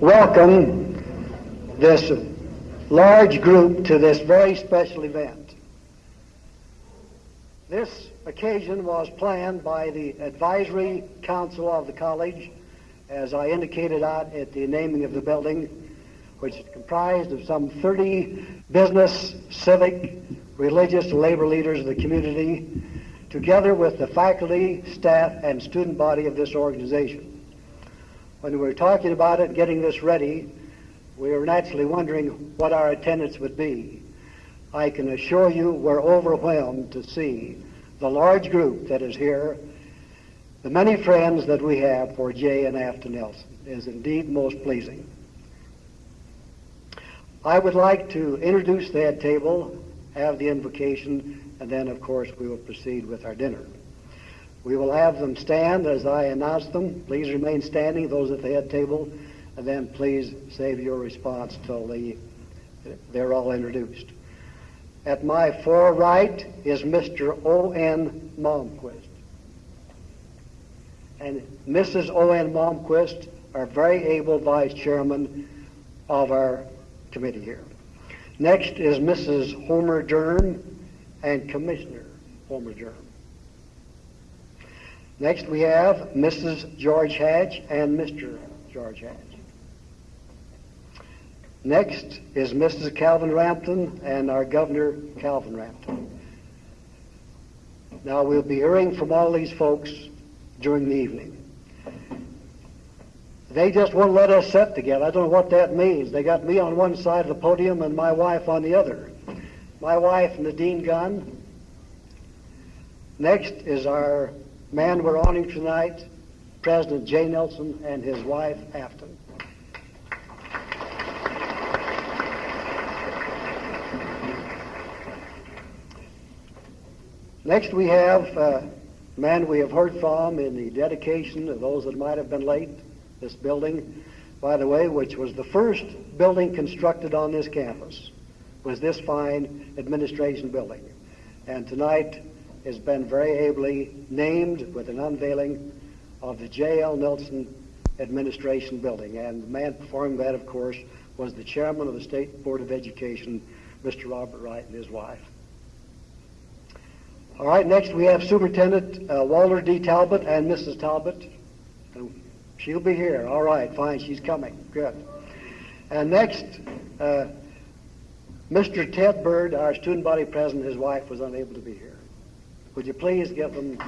welcome this large group to this very special event. This occasion was planned by the advisory council of the college, as I indicated out at the naming of the building, which is comprised of some 30 business, civic, religious, labor leaders of the community, together with the faculty, staff, and student body of this organization. When we were talking about it, getting this ready, we were naturally wondering what our attendance would be. I can assure you we're overwhelmed to see the large group that is here. The many friends that we have for Jay and Afton Nelson is indeed most pleasing. I would like to introduce that table, have the invocation, and then, of course, we will proceed with our dinner. We will have them stand as I announce them. Please remain standing, those at the head table, and then please save your response till the, they're all introduced. At my far right is Mr. O.N. Malmquist. And Mrs. O.N. Malmquist, our very able vice chairman of our committee here. Next is Mrs. Homer Durham and Commissioner Homer Durham. Next we have Mrs. George Hatch and Mr. George Hatch. Next is Mrs. Calvin Rampton and our Governor Calvin Rampton. Now we'll be hearing from all these folks during the evening. They just won't let us sit together. I don't know what that means. They got me on one side of the podium and my wife on the other. My wife, and Nadine Gunn. Next is our man we're honoring tonight, President Jay Nelson and his wife, Afton. Next we have a man we have heard from in the dedication of those that might have been late, this building, by the way, which was the first building constructed on this campus, was this fine administration building. And tonight has been very ably named with an unveiling of the J.L. Nelson Administration Building. And the man performing that, of course, was the chairman of the State Board of Education, Mr. Robert Wright, and his wife. All right, next we have Superintendent uh, Walter D. Talbot and Mrs. Talbot. She'll be here. All right, fine, she's coming. Good. And next, uh, Mr. Ted Bird, our student body president, his wife was unable to be here. Would you please give them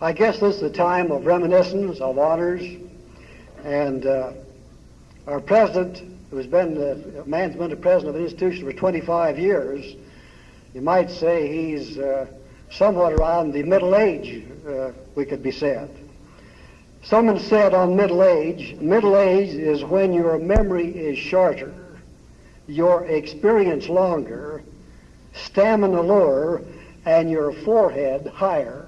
I guess this is a time of reminiscence, of honors, and uh, our president, who's been the been the president of an institution for 25 years, you might say he's uh, somewhat around the middle age, uh, we could be said. Someone said on middle age, middle age is when your memory is shorter, your experience longer, stamina lower, and your forehead higher.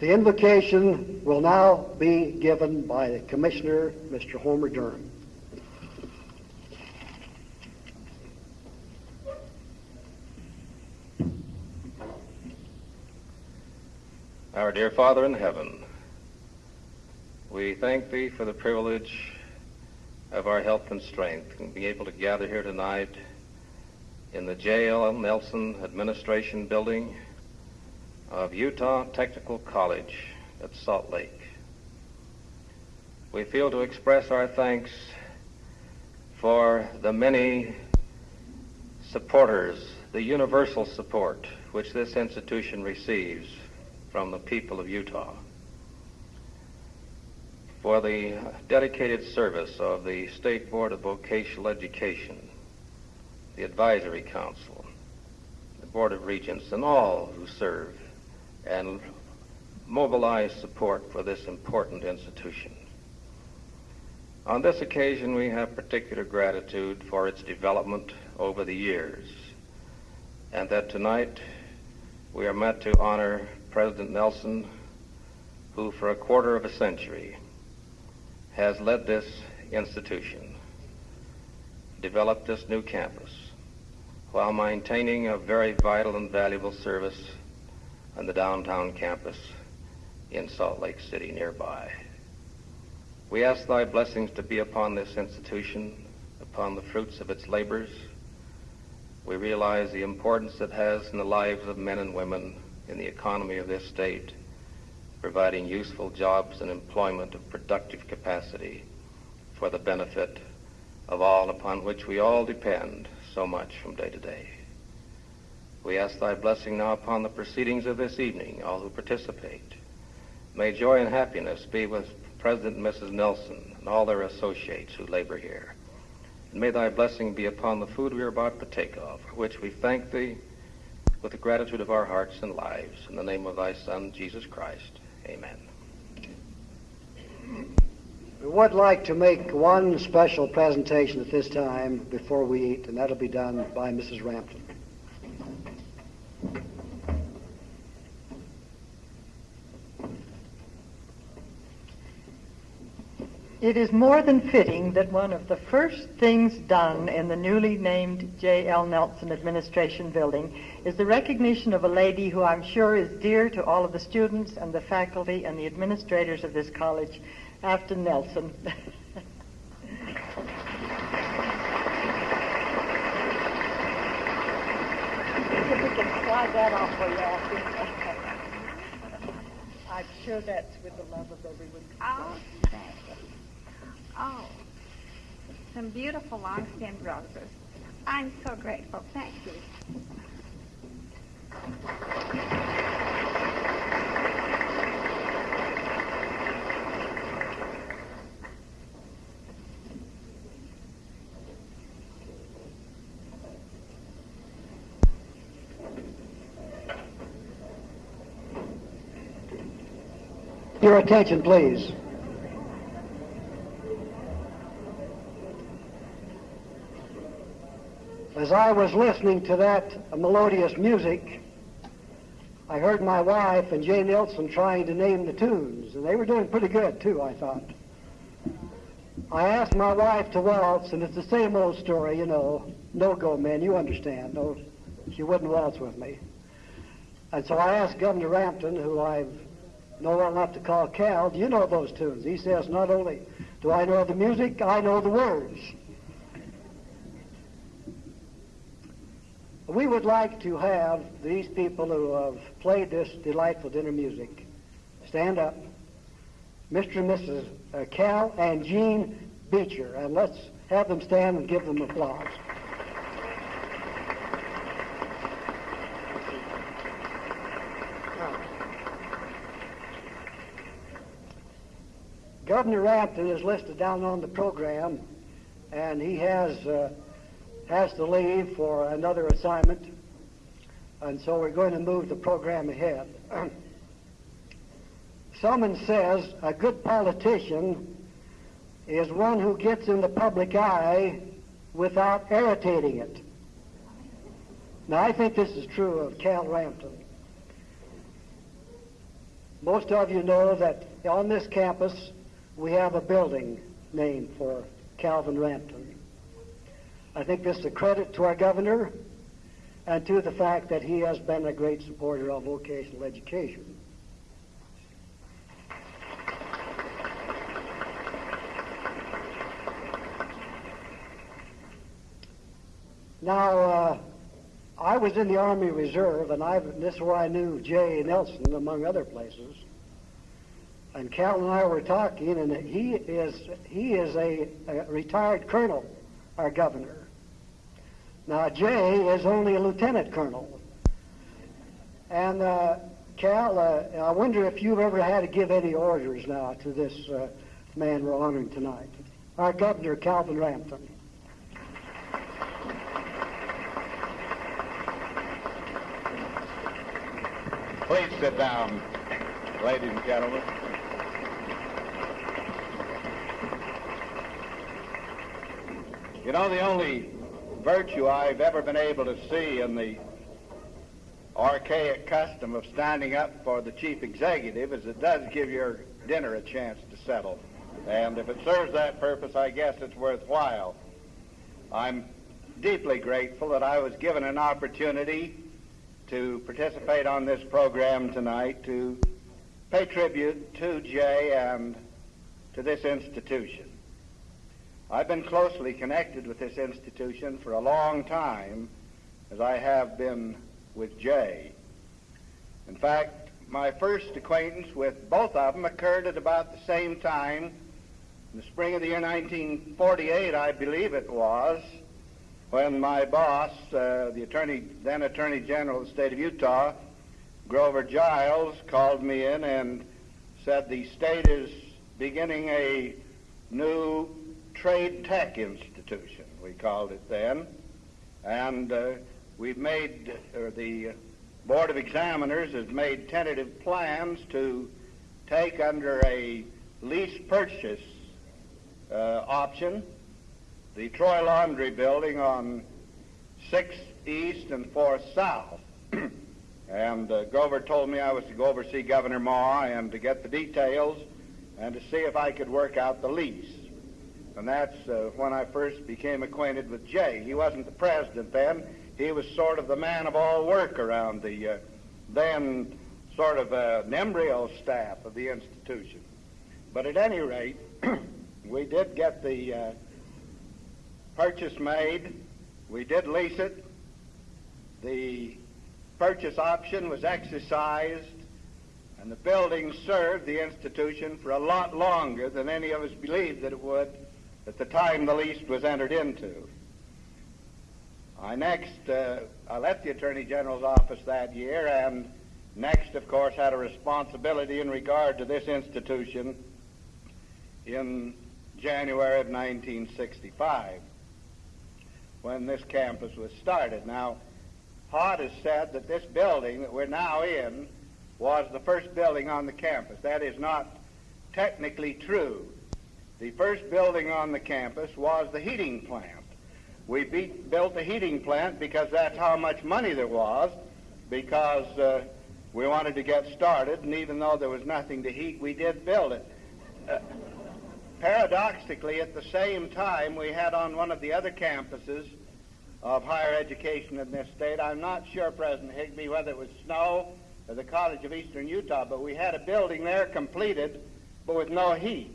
The invocation will now be given by the Commissioner, Mr. Homer Durham. Our dear Father in heaven, we thank Thee for the privilege of our health and strength and being able to gather here tonight in the J.L. Nelson Administration Building of Utah Technical College at Salt Lake. We feel to express our thanks for the many supporters, the universal support which this institution receives from the people of Utah, for the dedicated service of the State Board of Vocational Education, the Advisory Council, the Board of Regents, and all who serve and mobilize support for this important institution. On this occasion, we have particular gratitude for its development over the years, and that tonight we are met to honor President Nelson, who for a quarter of a century has led this institution, developed this new campus, while maintaining a very vital and valuable service on the downtown campus in Salt Lake City nearby. We ask thy blessings to be upon this institution, upon the fruits of its labors. We realize the importance it has in the lives of men and women in the economy of this state, providing useful jobs and employment of productive capacity for the benefit of all upon which we all depend so much from day to day. We ask thy blessing now upon the proceedings of this evening, all who participate. May joy and happiness be with President and Mrs. Nelson and all their associates who labor here. And may thy blessing be upon the food we are about to take of, for which we thank thee with the gratitude of our hearts and lives. In the name of thy Son, Jesus Christ. Amen. We would like to make one special presentation at this time before we eat, and that'll be done by Mrs. Rampton. It is more than fitting that one of the first things done in the newly named J.L. Nelson Administration Building is the recognition of a lady who I'm sure is dear to all of the students and the faculty and the administrators of this college, Afton Nelson. if we can slide that off for you, Afton. I'm sure that's with the love of everyone. Oh, some beautiful long-stemmed roses. I'm so grateful. Thank you. Your attention, please. As I was listening to that melodious music, I heard my wife and Jay Nelson trying to name the tunes, and they were doing pretty good too, I thought. I asked my wife to waltz, and it's the same old story, you know. No go, man, you understand. No, she wouldn't waltz with me. And so I asked Governor Rampton, who I know well enough to call Cal, do you know those tunes? He says, not only do I know the music, I know the words. We would like to have these people who have played this delightful dinner music stand up. Mr. and Mrs. uh, Cal and Jean Beecher, and let's have them stand and give them applause. Governor Rampton is listed down on the program, and he has uh, has to leave for another assignment, and so we're going to move the program ahead. Someone says a good politician is one who gets in the public eye without irritating it. Now, I think this is true of Cal Rampton. Most of you know that on this campus we have a building named for Calvin Rampton. I think this is a credit to our governor and to the fact that he has been a great supporter of vocational education. Now, uh, I was in the Army Reserve, and I, this is where I knew Jay Nelson, among other places. And Cal and I were talking, and he is he is a, a retired colonel, our governor. Now Jay is only a lieutenant colonel. And uh, Cal, uh, I wonder if you've ever had to give any orders now to this uh, man we're honoring tonight, our governor, Calvin Rampton. Please sit down, ladies and gentlemen. You know, the only virtue I've ever been able to see in the archaic custom of standing up for the chief executive is it does give your dinner a chance to settle. And if it serves that purpose, I guess it's worthwhile. I'm deeply grateful that I was given an opportunity to participate on this program tonight to pay tribute to Jay and to this institution. I've been closely connected with this institution for a long time, as I have been with Jay. In fact, my first acquaintance with both of them occurred at about the same time, in the spring of the year 1948, I believe it was, when my boss, uh, the attorney, then Attorney General of the state of Utah, Grover Giles, called me in and said the state is beginning a new trade tech institution, we called it then, and uh, we've made, or the Board of Examiners has made tentative plans to take under a lease purchase uh, option the Troy Laundry Building on 6th East and 4th South. and uh, Grover told me I was to go over see Governor Maw and to get the details and to see if I could work out the lease. And that's uh, when I first became acquainted with Jay. He wasn't the president then. He was sort of the man of all work around the uh, then sort of uh, an embryo staff of the institution. But at any rate, we did get the uh, purchase made. We did lease it. The purchase option was exercised, and the building served the institution for a lot longer than any of us believed that it would at the time the lease was entered into. I next, uh, I left the Attorney General's office that year, and next, of course, had a responsibility in regard to this institution in January of 1965 when this campus was started. Now, Hod has said that this building that we're now in was the first building on the campus. That is not technically true. The first building on the campus was the heating plant. We built the heating plant because that's how much money there was, because uh, we wanted to get started, and even though there was nothing to heat, we did build it. Uh, paradoxically, at the same time, we had on one of the other campuses of higher education in this state, I'm not sure, President Higbee, whether it was Snow or the College of Eastern Utah, but we had a building there completed, but with no heat.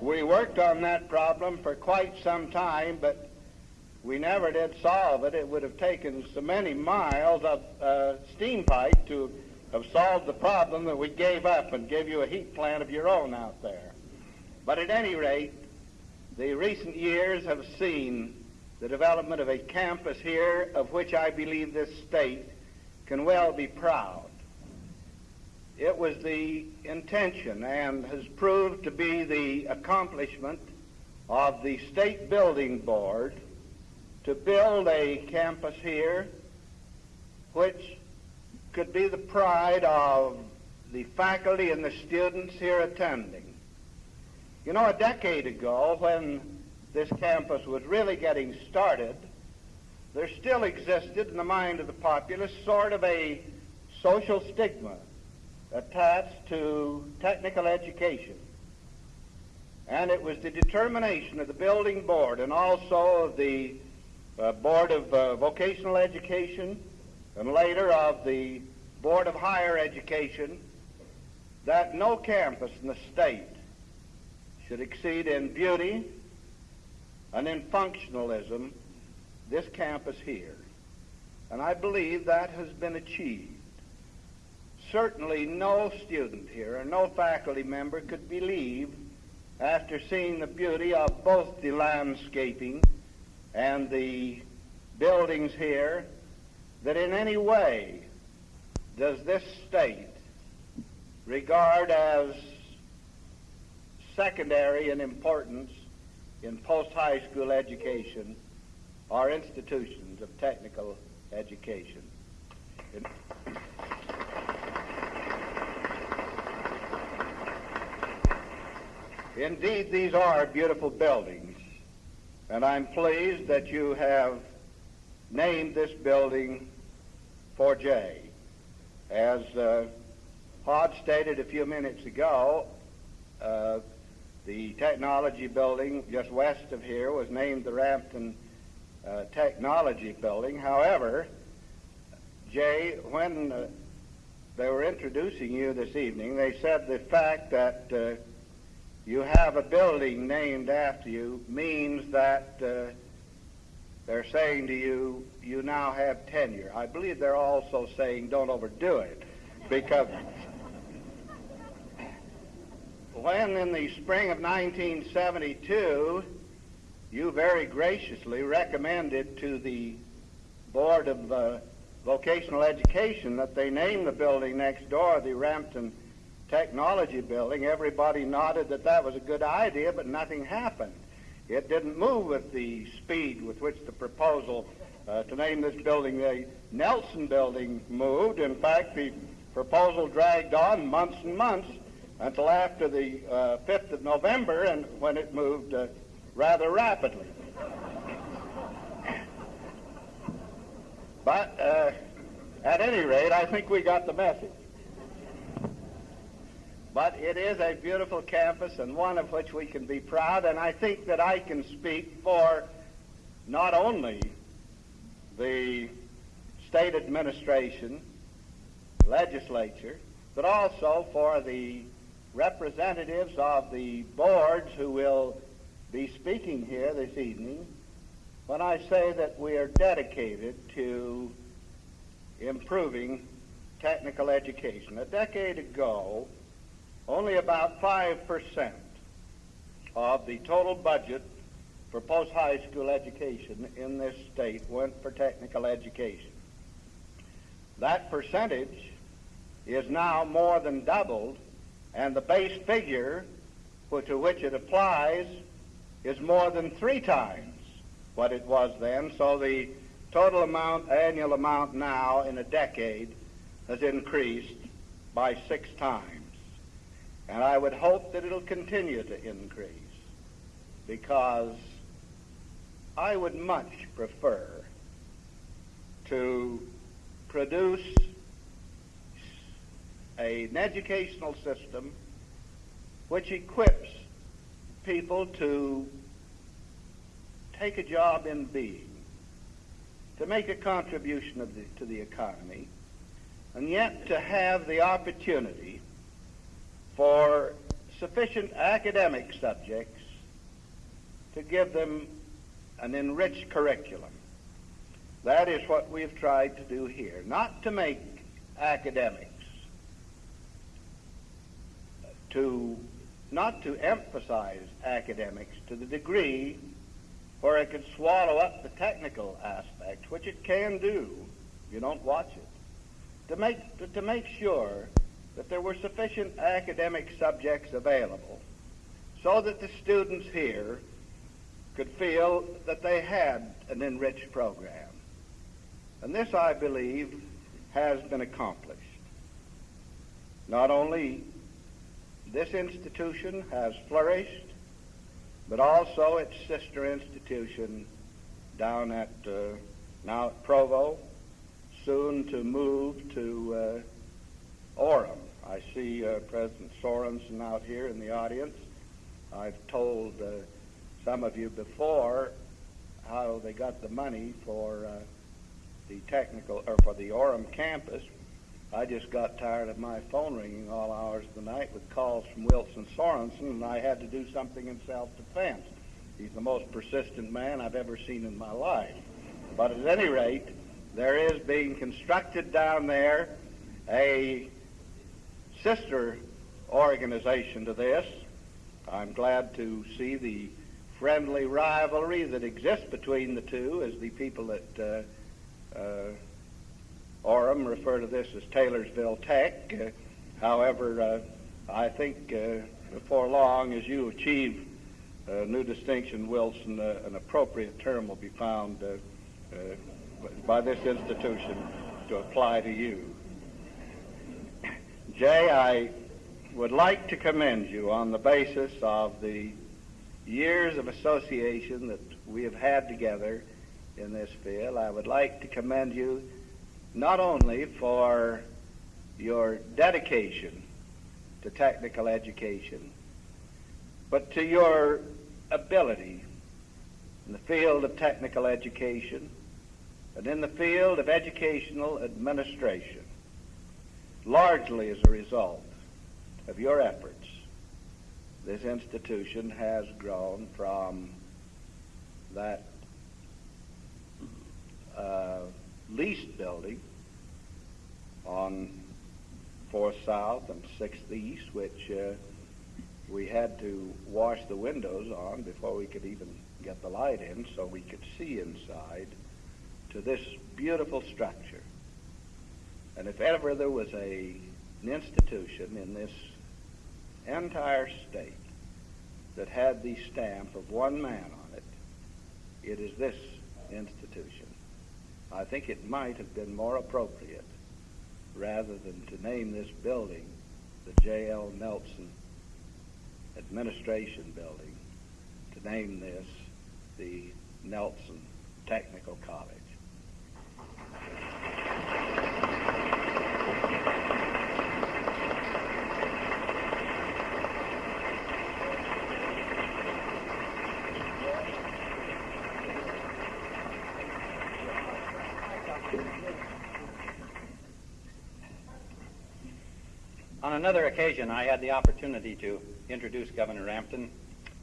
We worked on that problem for quite some time, but we never did solve it. It would have taken so many miles of uh, steam pipe to have solved the problem that we gave up and gave you a heat plant of your own out there. But at any rate, the recent years have seen the development of a campus here of which I believe this state can well be proud. It was the intention and has proved to be the accomplishment of the State Building Board to build a campus here which could be the pride of the faculty and the students here attending. You know, a decade ago, when this campus was really getting started, there still existed in the mind of the populace sort of a social stigma attached to technical education. And it was the determination of the building board and also of the uh, Board of uh, Vocational Education and later of the Board of Higher Education that no campus in the state should exceed in beauty and in functionalism this campus here. And I believe that has been achieved. Certainly no student here or no faculty member could believe after seeing the beauty of both the landscaping and the buildings here that in any way does this state regard as secondary in importance in post-high school education are institutions of technical education. Indeed, these are beautiful buildings, and I'm pleased that you have named this building for Jay. As uh, stated a few minutes ago, uh, The technology building just west of here was named the Rampton uh, Technology Building. However, Jay, when uh, they were introducing you this evening, they said the fact that uh, you have a building named after you means that uh, they're saying to you, you now have tenure. I believe they're also saying don't overdo it because when in the spring of 1972 you very graciously recommended to the Board of uh, Vocational Education that they name the building next door the Rampton Technology Building, everybody nodded that that was a good idea, but nothing happened. It didn't move with the speed with which the proposal uh, to name this building the Nelson Building moved. In fact, the proposal dragged on months and months until after the uh, 5th of November, and when it moved uh, rather rapidly. but uh, at any rate, I think we got the message. But it is a beautiful campus and one of which we can be proud, and I think that I can speak for not only the state administration, legislature, but also for the representatives of the boards who will be speaking here this evening when I say that we are dedicated to improving technical education. A decade ago, only about 5% of the total budget for post-high school education in this state went for technical education. That percentage is now more than doubled, and the base figure to which it applies is more than three times what it was then. So the total amount, annual amount now in a decade has increased by six times. And I would hope that it'll continue to increase because I would much prefer to produce an educational system which equips people to take a job in being, to make a contribution the, to the economy, and yet to have the opportunity for sufficient academic subjects to give them an enriched curriculum. That is what we've tried to do here. Not to make academics, to not to emphasize academics to the degree where it could swallow up the technical aspects, which it can do. You don't watch it. To make to, to make sure that there were sufficient academic subjects available so that the students here could feel that they had an enriched program. And this, I believe, has been accomplished. Not only this institution has flourished, but also its sister institution down at uh, now at Provo, soon to move to uh, Orem. I see uh, President Sorensen out here in the audience. I've told uh, some of you before how they got the money for uh, the technical or for the Orem campus. I just got tired of my phone ringing all hours of the night with calls from Wilson Sorensen, and I had to do something in self-defense. He's the most persistent man I've ever seen in my life. But at any rate, there is being constructed down there a sister organization to this. I'm glad to see the friendly rivalry that exists between the two as the people at uh, uh, Orem refer to this as Taylorsville Tech. Uh, however, uh, I think uh, before long, as you achieve a new distinction, Wilson, uh, an appropriate term will be found by this institution to apply to you. Jay, I would like to commend you on the basis of the years of association that we have had together in this field. I would like to commend you not only for your dedication to technical education, but to your ability in the field of technical education and in the field of educational administration, largely as a result of your efforts, this institution has grown from that uh, leased building on 4th South and 6th East, which uh, we had to wash the windows on before we could even get the light in so we could see inside to this beautiful structure. And if ever there was a, an institution in this entire state that had the stamp of one man on it, it is this institution. I think it might have been more appropriate, rather than to name this building the J.L. Nelson Administration Building, to name this the Nelson Technical College. On another occasion, I had the opportunity to introduce Governor Rampton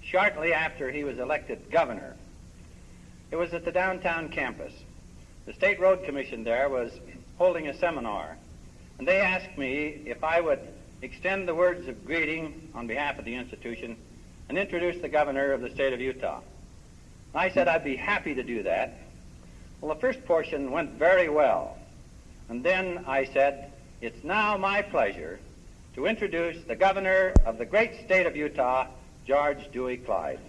shortly after he was elected governor. It was at the downtown campus. The State Road Commission there was holding a seminar, and they asked me if I would extend the words of greeting on behalf of the institution and introduce the governor of the state of Utah. I said I'd be happy to do that. Well, the first portion went very well. And then I said, it's now my pleasure to introduce the governor of the great state of Utah, George Dewey Clyde.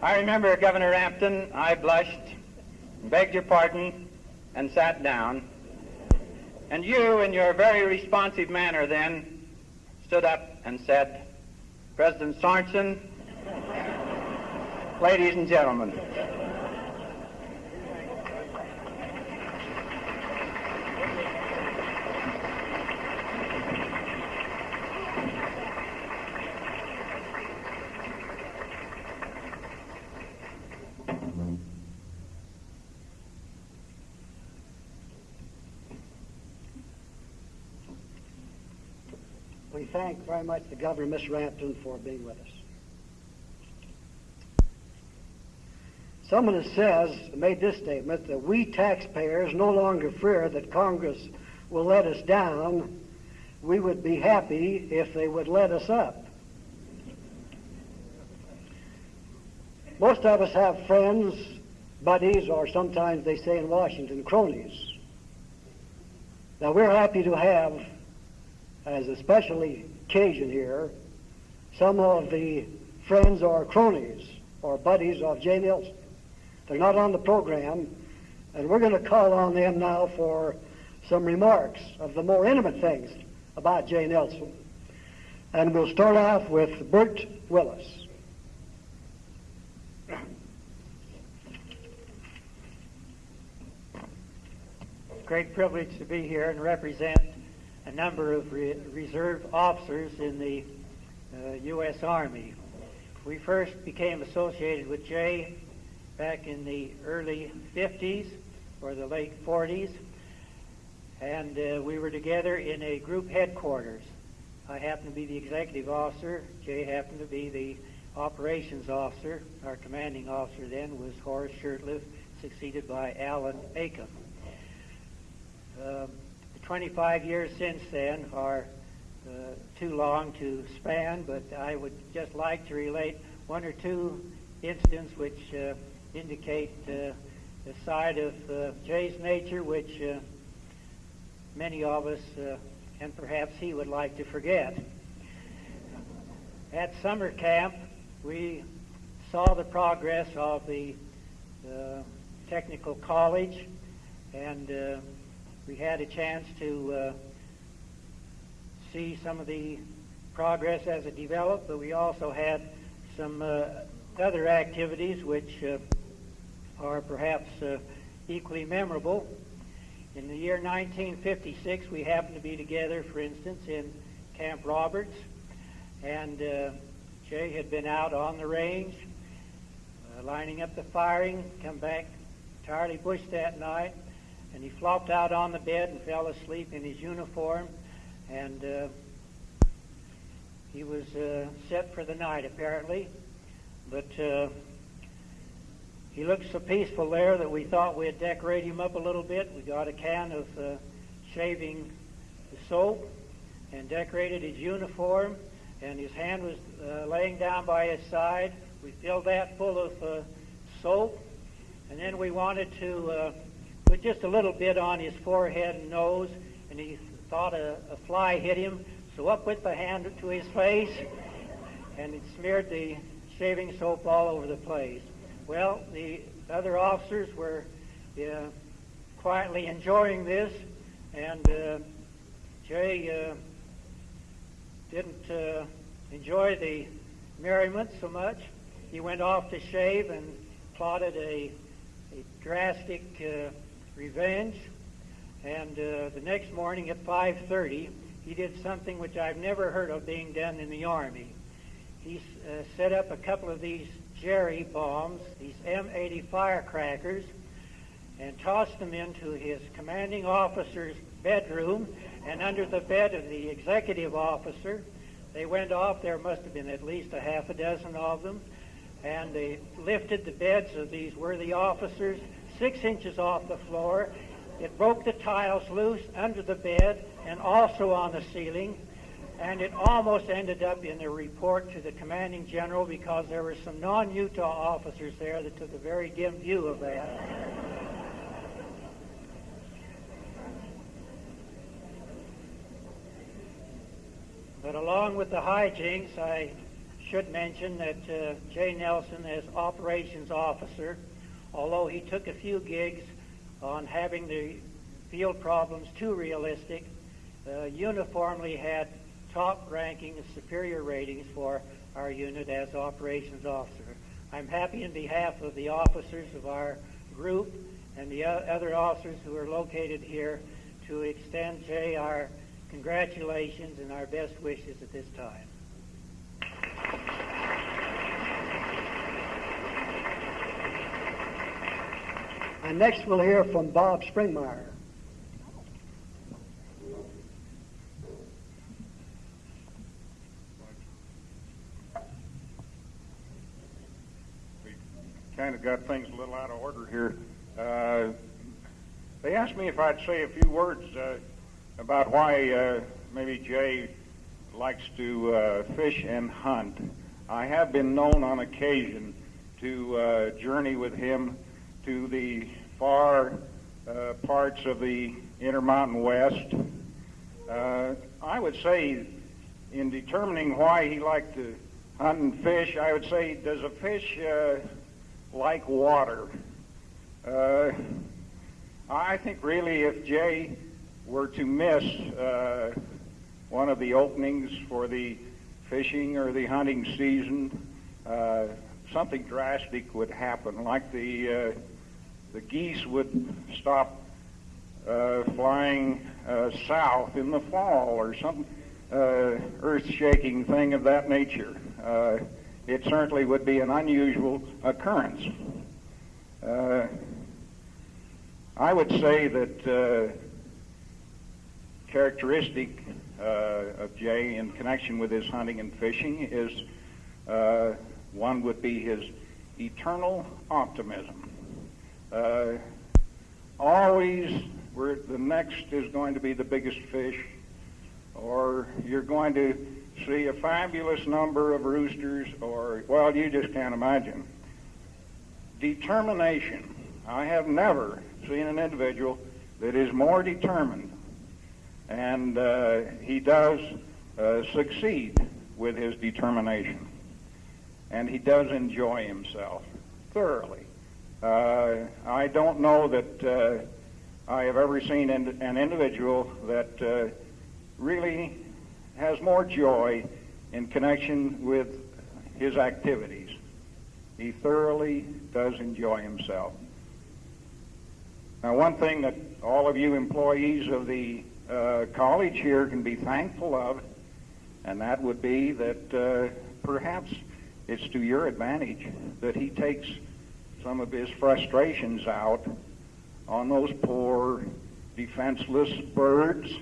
I remember Governor Rampton, I blushed, begged your pardon, and sat down. And you, in your very responsive manner then, stood up and said, President Sorensen, ladies and gentlemen, thank very much the Governor, Miss Rampton, for being with us. Someone says, made this statement, that we taxpayers no longer fear that Congress will let us down. We would be happy if they would let us up. Most of us have friends, buddies, or sometimes they say in Washington, cronies. Now we're happy to have as a special occasion here, some of the friends or cronies or buddies of Jay Nelson. They're not on the program, and we're going to call on them now for some remarks of the more intimate things about Jay Nelson. And we'll start off with Bert Willis. great privilege to be here and represent a number of re- reserve officers in the uh, U.S. Army. We first became associated with Jay back in the early 50s or the late 40s, and uh, we were together in a group headquarters. I happened to be the executive officer. Jay happened to be the operations officer. Our commanding officer then was Horace Shurtleff, succeeded by Alan Acom. 25 years since then are uh, too long to span, but I would just like to relate one or two incidents which uh, indicate uh, the side of uh, Jay's nature which uh, many of us, uh, and perhaps he would like to forget. At summer camp, we saw the progress of the technical college and we had a chance to uh, see some of the progress as it developed, but we also had some uh, other activities which uh, are perhaps uh, equally memorable. In the year 1956, we happened to be together, for instance, in Camp Roberts, and uh, Jay had been out on the range, uh, lining up the firing, come back entirely bushed that night, and he flopped out on the bed and fell asleep in his uniform, and uh, he was uh, set for the night apparently, but uh, he looked so peaceful there that we thought we'd decorate him up a little bit. We got a can of uh, shaving soap and decorated his uniform, and his hand was uh, laying down by his side. We filled that full of uh, soap, and then we wanted to uh, put just a little bit on his forehead and nose, and he thought a, a fly hit him, so up with the hand to his face, and it smeared the shaving soap all over the place. Well, the other officers were uh, quietly enjoying this, and uh, Jay uh, didn't uh, enjoy the merriment so much. He went off to shave and plotted a, a drastic uh, revenge. And uh, the next morning at 5:30, he did something which I've never heard of being done in the Army. He uh, set up a couple of these cherry bombs, these M80 firecrackers, and tossed them into his commanding officer's bedroom and under the bed of the executive officer. They went off. There must have been at least a half a dozen of them. And they lifted the beds of these worthy officers six inches off the floor. It broke the tiles loose under the bed and also on the ceiling and it almost ended up in a report to the commanding general because there were some non-Utah officers there that took a very dim view of that. But along with the hijinks, I should mention that uh, Jay Nelson, as operations officer, although he took a few gigs on having the field problems too realistic, uh, uniformly had top ranking and superior ratings for our unit as operations officer. I'm happy in behalf of the officers of our group and the other officers who are located here to extend Jay our congratulations and our best wishes at this time. And next we'll hear from Bob Springmeyer. We kind of got things a little out of order here. Uh, they asked me if I'd say a few words uh, about why uh, maybe Jay likes to uh, fish and hunt. I have been known on occasion to uh, journey with him to the far uh, parts of the Intermountain West. Uh, I would say, in determining why he liked to hunt and fish, I would say, does a fish uh, like water. Uh, I think really if Jay were to miss uh, one of the openings for the fishing or the hunting season, uh, something drastic would happen, like the the geese would stop uh, flying uh, south in the fall or some earth-shaking thing of that nature it certainly would be an unusual occurrence. Uh, I would say that uh, characteristic uh, of Jay in connection with his hunting and fishing is uh, one would be his eternal optimism. Uh, always, where the next is going to be the biggest fish, or you're going to see a fabulous number of roosters, or, well, you just can't imagine. Determination. I have never seen an individual that is more determined, and uh, he does uh, succeed with his determination, and he does enjoy himself thoroughly. Uh, I don't know that uh, I have ever seen an individual that uh, really has more joy in connection with his activities. He thoroughly does enjoy himself. Now, one thing that all of you employees of the uh, college here can be thankful of, and that would be that uh, perhaps it's to your advantage that he takes some of his frustrations out on those poor, defenseless birds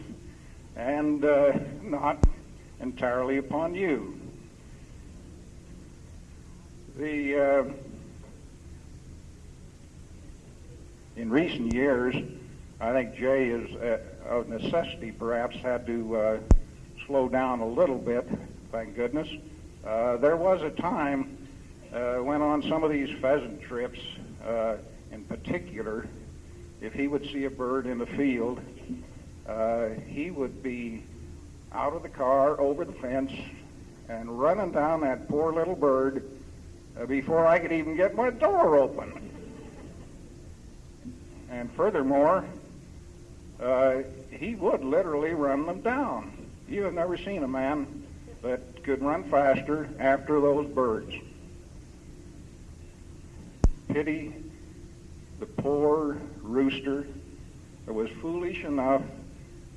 and uh, not entirely upon you. The uh, in recent years, I think Jay has, uh, of necessity, perhaps had to uh, slow down a little bit. Thank goodness. Uh, there was a time uh, when on some of these pheasant trips, uh, in particular, if he would see a bird in the field, uh, he would be out of the car, over the fence, and running down that poor little bird uh, before I could even get my door open. And furthermore, uh, he would literally run them down. You have never seen a man that could run faster after those birds. Pity the poor rooster that was foolish enough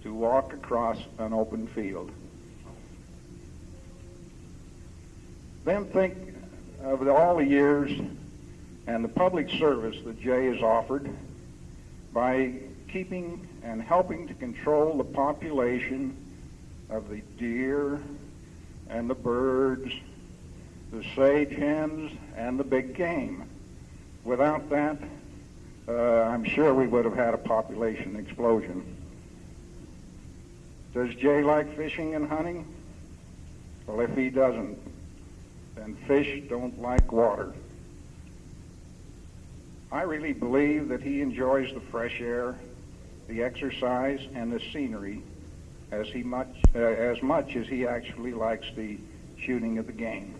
to walk across an open field. Then think of all the years and the public service that Jay has offered by keeping and helping to control the population of the deer and the birds, the sage hens, and the big game. Without that, uh, I'm sure we would have had a population explosion. Does Jay like fishing and hunting? Well, if he doesn't, then fish don't like water. I really believe that he enjoys the fresh air, the exercise, and the scenery as he much uh, as much as he actually likes the shooting of the game.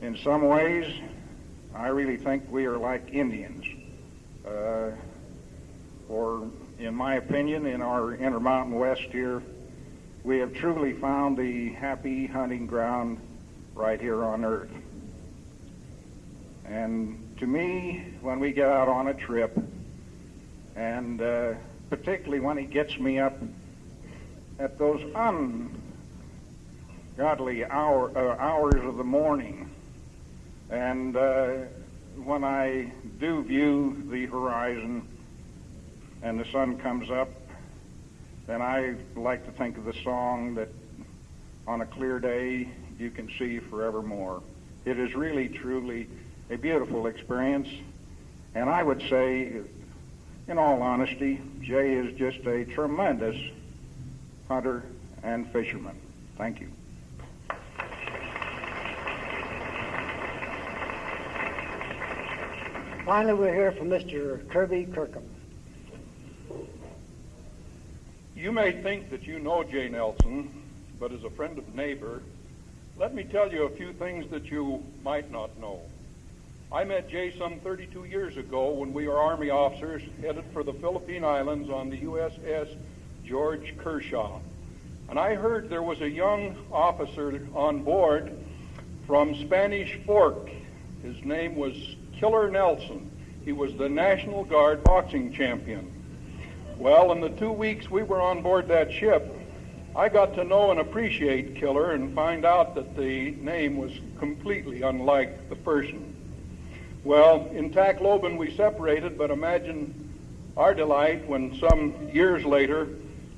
In some ways, I really think we are like Indians. Uh, or, in my opinion, in our Intermountain West here, we have truly found the happy hunting ground right here on Earth. And to me, when we get out on a trip, and uh, particularly when he gets me up at those ungodly hour, uh, hours of the morning, and uh, when I do view the horizon and the sun comes up, then I like to think of the song that on a clear day you can see forevermore. It is really, truly a beautiful experience. And I would say, in all honesty, Jay is just a tremendous hunter and fisherman. Thank you. Finally, we'll hear from Mr. Kirby Kirkham. You may think that you know Jay Nelson, but as a friend of neighbor, let me tell you a few things that you might not know. I met Jay some 32 years ago when we were Army officers headed for the Philippine Islands on the USS George Kershaw. And I heard there was a young officer on board from Spanish Fork. His name was Killer Nelson. He was the National Guard boxing champion. Well, in the two weeks we were on board that ship, I got to know and appreciate Killer and find out that the name was completely unlike the person. Well, in Tacloban we separated, but imagine our delight when some years later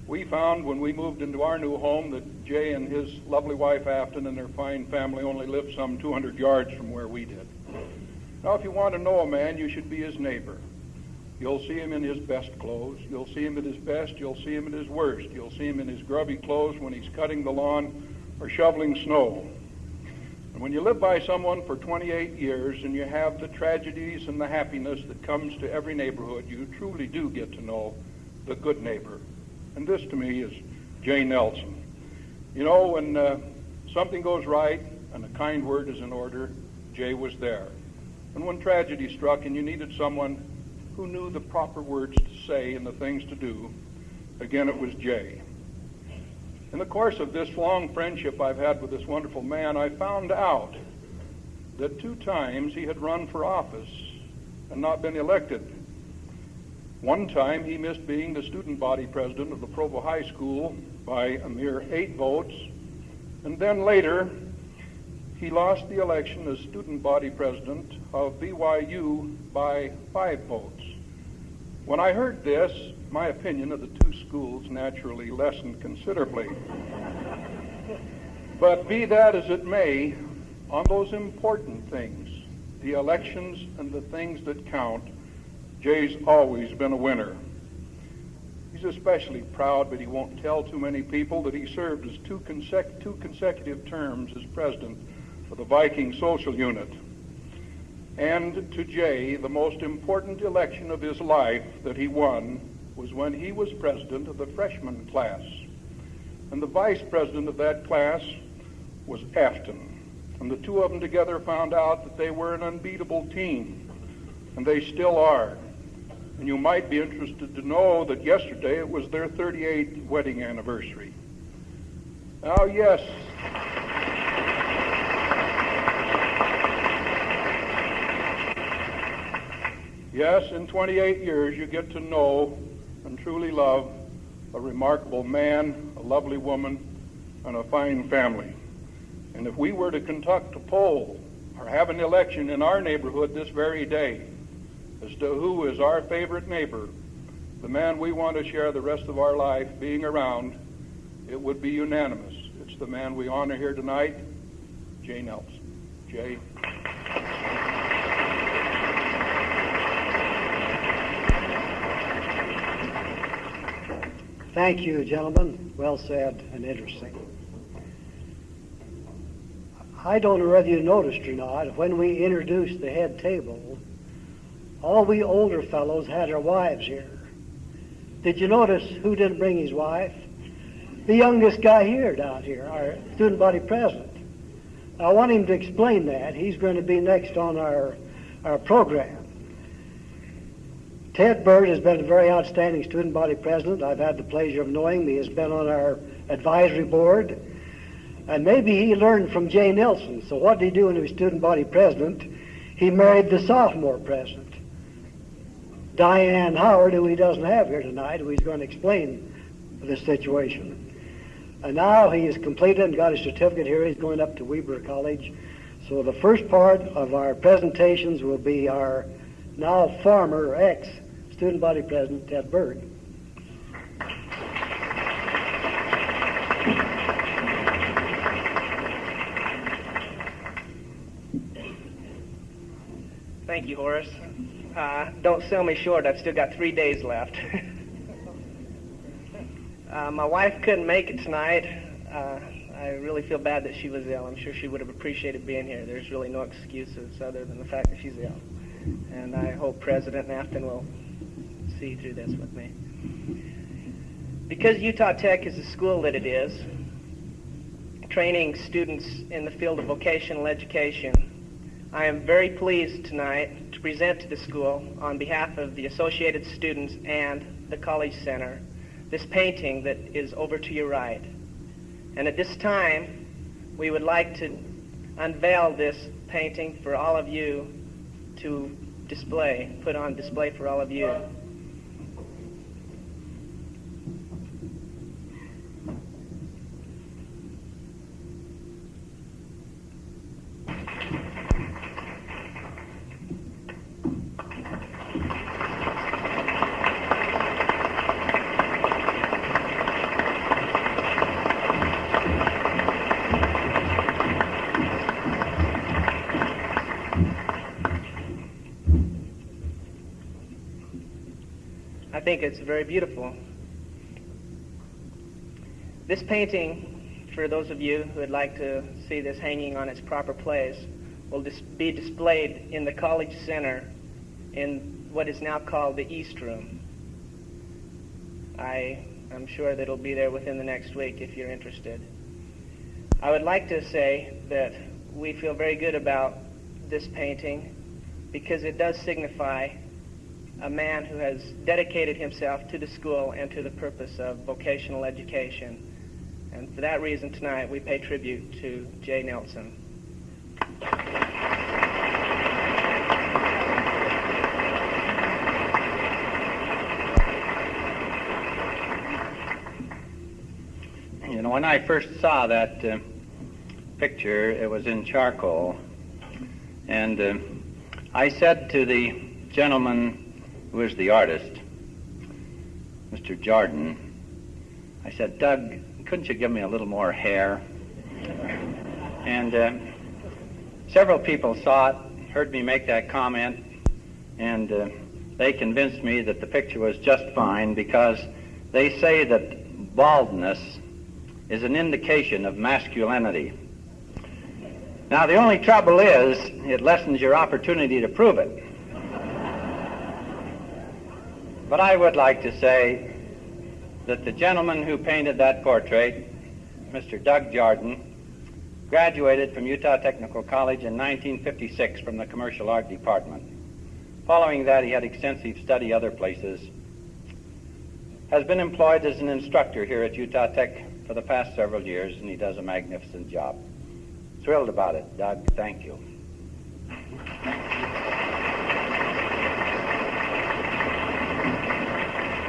we found when we moved into our new home that Jay and his lovely wife Afton and their fine family only lived some 200 yards from where we did. Now, if you want to know a man, you should be his neighbor. You'll see him in his best clothes. You'll see him at his best. You'll see him at his worst. You'll see him in his grubby clothes when he's cutting the lawn or shoveling snow. And when you live by someone for 28 years and you have the tragedies and the happiness that comes to every neighborhood, you truly do get to know the good neighbor. And this to me is Jay Nelson. You know, when uh, something goes right and a kind word is in order, Jay was there. And when tragedy struck and you needed someone who knew the proper words to say and the things to do, again it was Jay. In the course of this long friendship I've had with this wonderful man, I found out that two times he had run for office and not been elected. One time he missed being the student body president of the Provo High School by a mere eight votes, And then later, he lost the election as student body president of BYU by five votes. When I heard this, my opinion of the two schools naturally lessened considerably. but be that as it may, on those important things, the elections and the things that count, Jay's always been a winner. He's especially proud, but he won't tell too many people, that he served as two, consec- two consecutive terms as president of the Viking Social Unit. And to Jay, the most important election of his life that he won was when he was president of the freshman class. And the vice president of that class was Afton. And the two of them together found out that they were an unbeatable team. And they still are. And you might be interested to know that yesterday it was their 38th wedding anniversary. Now, yes, yes, in 28 years you get to know and truly love a remarkable man, a lovely woman, and a fine family. And if we were to conduct a poll or have an election in our neighborhood this very day as to who is our favorite neighbor, the man we want to share the rest of our life being around, it would be unanimous. It's the man we honor here tonight, Jay Nelson. Jay. Thank you, gentlemen. Well said and interesting. I don't know whether you noticed or not, when we introduced the head table, all we older fellows had our wives here. Did you notice who didn't bring his wife? The youngest guy here down here, our student body president. I want him to explain that. He's going to be next on our, our program. Ted Bird has been a very outstanding student body president. I've had the pleasure of knowing him. He has been on our advisory board. And maybe he learned from Jay Nelson. So what did he do when he was student body president? He married the sophomore president, Diane Howard, who he doesn't have here tonight, who he's going to explain the situation. And now he has completed and got his certificate here. He's going up to Weber College. So the first part of our presentations will be our now former ex student body president Ted Bird. Thank you, Horace. Uh, don't sell me short. I've still got three days left. uh, my wife couldn't make it tonight. Uh, I really feel bad that she was ill. I'm sure she would have appreciated being here. There's really no excuses other than the fact that she's ill. And I hope President Afton will see through this with me. Because Utah Tech is the school that it is, training students in the field of vocational education, I am very pleased tonight to present to the school, on behalf of the Associated Students and the College Center, this painting that is over to your right. And at this time, we would like to unveil this painting for all of you to display, put on display for all of you. I think it's very beautiful. This painting, for those of you who would like to see this hanging on its proper place, will dis- be displayed in the College Center in what is now called the East Room. I am sure that it'll be there within the next week if you're interested. I would like to say that we feel very good about this painting because it does signify a man who has dedicated himself to the school and to the purpose of vocational education. And for that reason, tonight we pay tribute to Jay Nelson. You know, when I first saw that uh, picture. It was in charcoal. And uh, I said to the gentleman who is the artist, Mr. Jordan, I said, Doug, couldn't you give me a little more hair? And uh, several people saw it, heard me make that comment, and uh, they convinced me that the picture was just fine because they say that baldness is an indication of masculinity. Now, the only trouble is it lessens your opportunity to prove it. But I would like to say that the gentleman who painted that portrait, Mr. Doug Jordan, graduated from Utah Technical College in 1956 from the Commercial Art Department. Following that, he had extensive study other places. Has been employed as an instructor here at Utah Tech for the past several years, and he does a magnificent job. Thrilled about it, Doug. Thank you.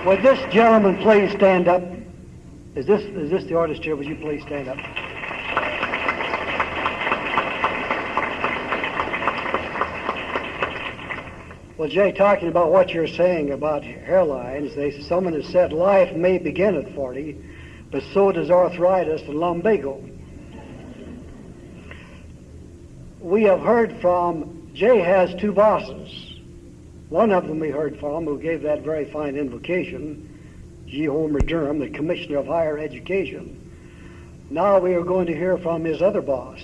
Would this gentleman please stand up? Is this is this the artist here? Would you please stand up? Well, Jay, talking about what you're saying about hairlines, they someone has said life may begin at 40, but so does arthritis and lumbago. We have heard from Jay has two bosses. One of them we heard from who gave that very fine invocation, G. Homer Durham, the Commissioner of Higher Education. Now we are going to hear from his other boss,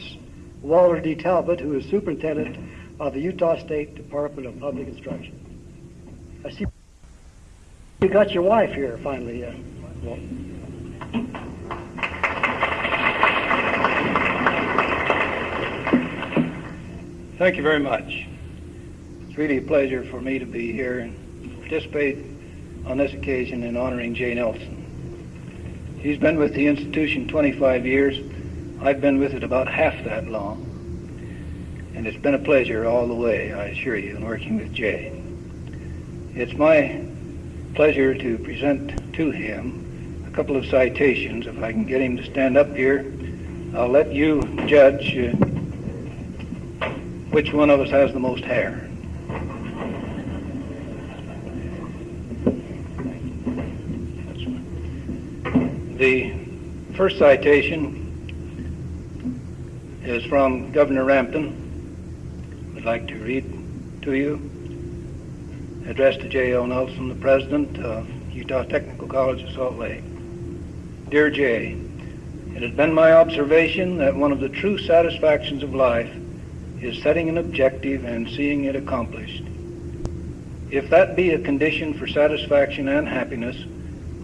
Walter D. Talbot, who is Superintendent of the Utah State Department of Public Instruction. I see you got your wife here finally. Uh, Thank you very much. It's really a pleasure for me to be here and participate on this occasion in honoring Jay Nelson. He's been with the institution 25 years. I've been with it about half that long. And it's been a pleasure all the way, I assure you, in working with Jay. It's my pleasure to present to him a couple of citations. If I can get him to stand up here, I'll let you judge uh, which one of us has the most hair. The first citation is from Governor Rampton. I'd like to read to you. Addressed to J.L. Nelson, the president of Utah Technical College of Salt Lake. Dear Jay, it has been my observation that one of the true satisfactions of life is setting an objective and seeing it accomplished. If that be a condition for satisfaction and happiness,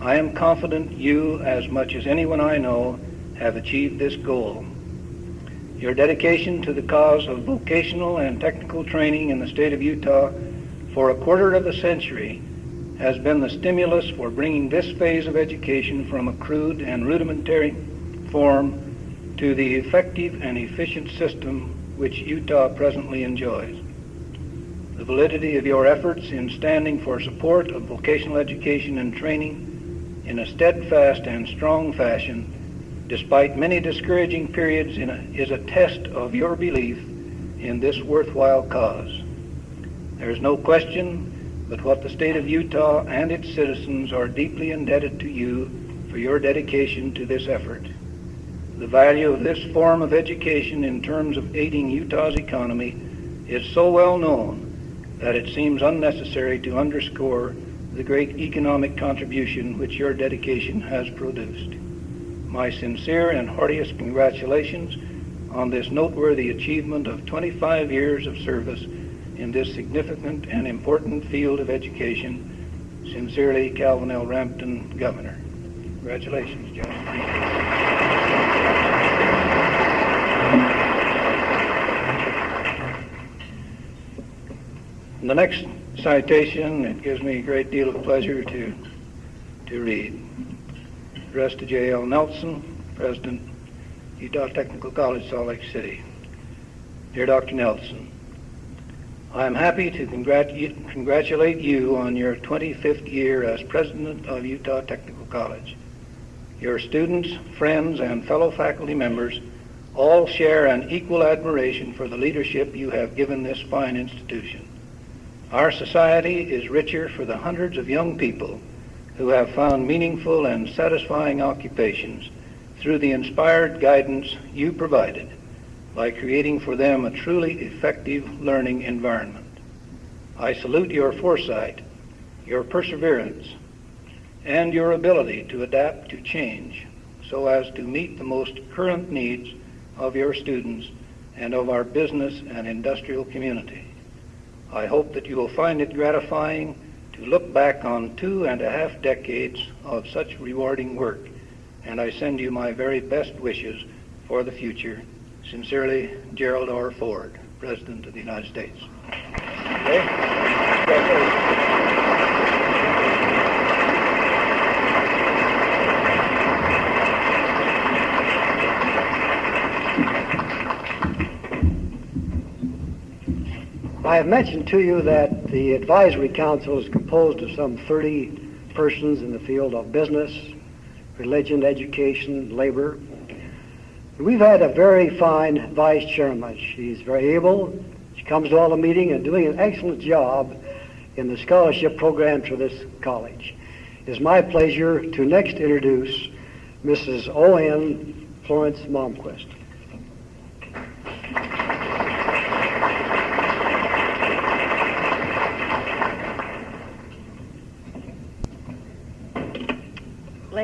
I am confident you, as much as anyone I know, have achieved this goal. Your dedication to the cause of vocational and technical training in the state of Utah for a quarter of a century has been the stimulus for bringing this phase of education from a crude and rudimentary form to the effective and efficient system which Utah presently enjoys. The validity of your efforts in standing for support of vocational education and training in a steadfast and strong fashion despite many discouraging periods, a, is a test of your belief in this worthwhile cause. There is no question but what the state of Utah and its citizens are deeply indebted to you for your dedication to this effort. The value of this form of education in terms of aiding Utah's economy is so well known that it seems unnecessary to underscore the great economic contribution which your dedication has produced my sincere and heartiest congratulations on this noteworthy achievement of 25 years of service in this significant and important field of education. Sincerely, Calvin L. Rampton, Governor. Congratulations, John. the next citation, it gives me a great deal of pleasure to, to read addressed to J.L. Nelson, President, Utah Technical College, Salt Lake City. Dear Dr. Nelson, I am happy to congrat- congratulate you on your 25th year as President of Utah Technical College. Your students, friends, and fellow faculty members all share an equal admiration for the leadership you have given this fine institution. Our society is richer for the hundreds of young people who have found meaningful and satisfying occupations through the inspired guidance you provided by creating for them a truly effective learning environment. I salute your foresight, your perseverance, and your ability to adapt to change so as to meet the most current needs of your students and of our business and industrial community. I hope that you will find it gratifying to look back on two and a half decades of such rewarding work, and I send you my very best wishes for the future. Sincerely, Gerald R. Ford, President of the United States. Okay. I have mentioned to you that the advisory council is composed of some 30 persons in the field of business, religion, education, labor. We've had a very fine vice chairman. She's very able. She comes to all the meetings and doing an excellent job in the scholarship program for this college. It is my pleasure to next introduce Mrs. O.N. Florence Malmquist.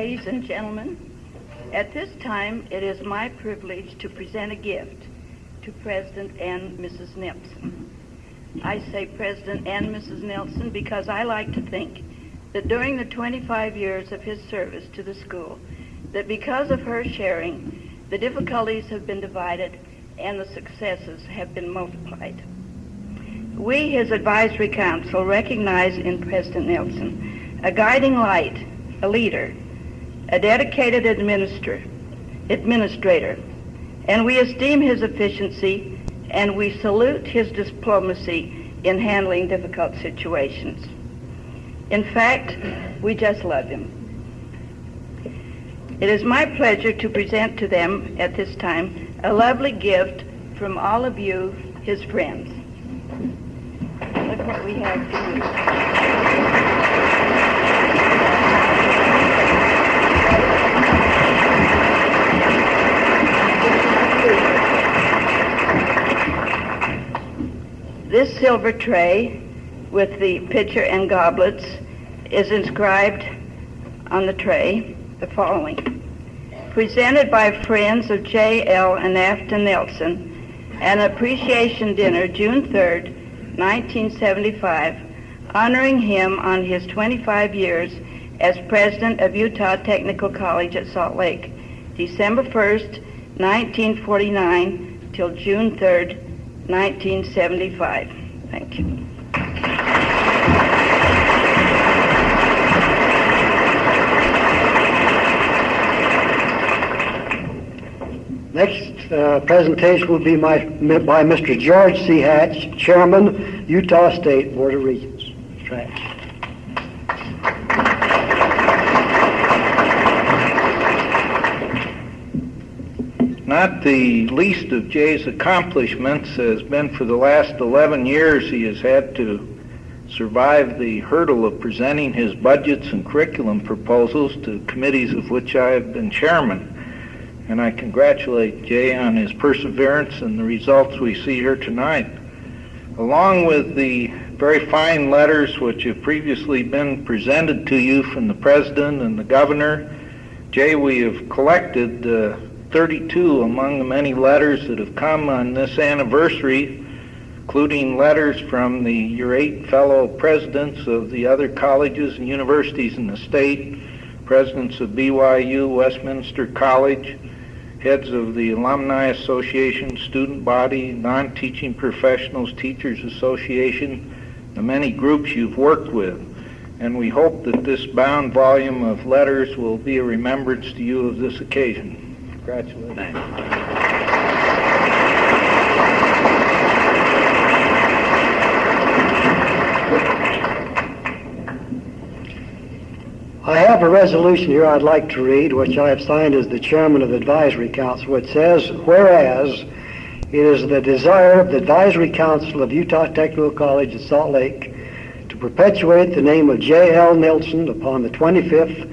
Ladies and gentlemen, at this time it is my privilege to present a gift to President and Mrs. Nelson. I say President and Mrs. Nelson because I like to think that during the 25 years of his service to the school, that because of her sharing, the difficulties have been divided and the successes have been multiplied. We, his advisory council, recognize in President Nelson a guiding light, a leader, a dedicated administrator, administrator, and we esteem his efficiency and we salute his diplomacy in handling difficult situations. In fact, we just love him. It is my pleasure to present to them at this time a lovely gift from all of you, his friends. Look what we have This silver tray with the pitcher and goblets is inscribed on the tray the following. Presented by friends of J.L. and Afton Nelson, an appreciation dinner June 3rd, 1975, honoring him on his 25 years as president of Utah Technical College at Salt Lake, December 1st, 1949 till June 3rd, 1975. Thank you. Next uh, presentation will be my, by Mr. George C. Hatch, Chairman, Utah State Board of Regents. Mr. Not the least of Jay's accomplishments has been for the last 11 years he has had to survive the hurdle of presenting his budgets and curriculum proposals to committees of which I have been chairman. And I congratulate Jay on his perseverance and the results we see here tonight. Along with the very fine letters which have previously been presented to you from the President and the Governor, Jay, we have collected uh, 32 among the many letters that have come on this anniversary, including letters from the, your eight fellow presidents of the other colleges and universities in the state, presidents of BYU, Westminster College, heads of the Alumni Association, student body, non-teaching professionals, teachers association, the many groups you've worked with. And we hope that this bound volume of letters will be a remembrance to you of this occasion. Congratulations. I have a resolution here I'd like to read, which I have signed as the chairman of the advisory council, which says, whereas it is the desire of the advisory council of Utah Technical College at Salt Lake to perpetuate the name of J.L. Nelson upon the 25th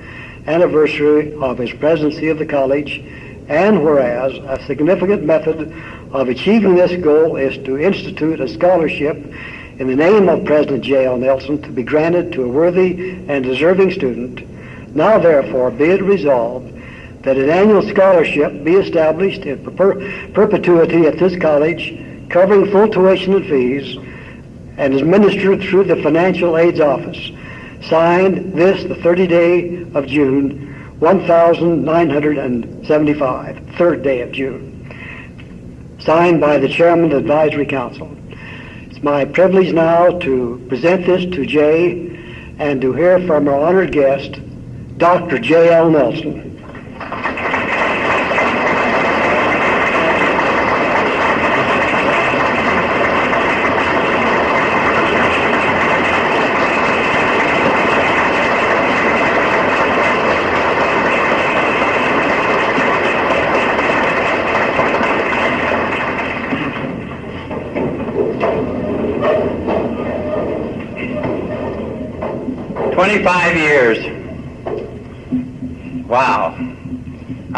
anniversary of his presidency of the college, and whereas a significant method of achieving this goal is to institute a scholarship in the name of President J.L. Nelson to be granted to a worthy and deserving student, now therefore be it resolved that an annual scholarship be established in per- perpetuity at this college, covering full tuition and fees, and is administered through the Financial Aids Office. Signed this the 30th day of June, 1975, third day of June. Signed by the Chairman of the Advisory Council. It's my privilege now to present this to Jay and to hear from our honored guest, Dr. J.L. Nelson.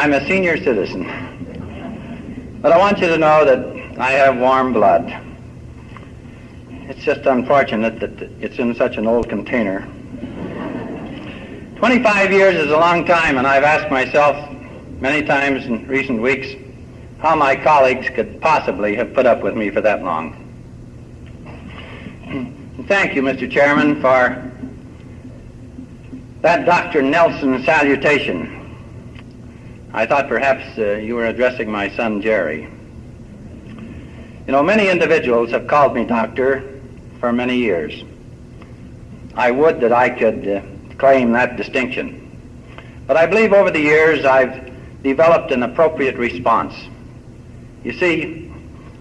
I'm a senior citizen. But I want you to know that I have warm blood. It's just unfortunate that it's in such an old container. 25 years is a long time, and I've asked myself many times in recent weeks how my colleagues could possibly have put up with me for that long. Thank you, Mr. Chairman, for that Dr. Nelson salutation. I thought perhaps uh, you were addressing my son Jerry. You know, many individuals have called me doctor for many years. I would that I could uh, claim that distinction. But I believe over the years I've developed an appropriate response. You see,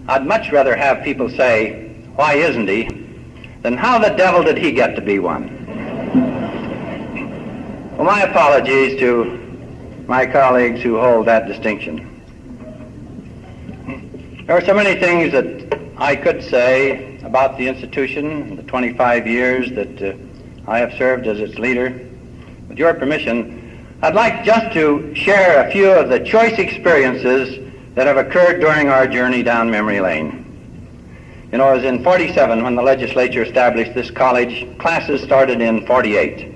I'd much rather have people say, why isn't he, than how the devil did he get to be one? Well, my apologies to my colleagues who hold that distinction. There are so many things that I could say about the institution, the 25 years that uh, I have served as its leader. With your permission, I'd like just to share a few of the choice experiences that have occurred during our journey down memory lane. You know, it was in 47 when the legislature established this college. Classes started in 48.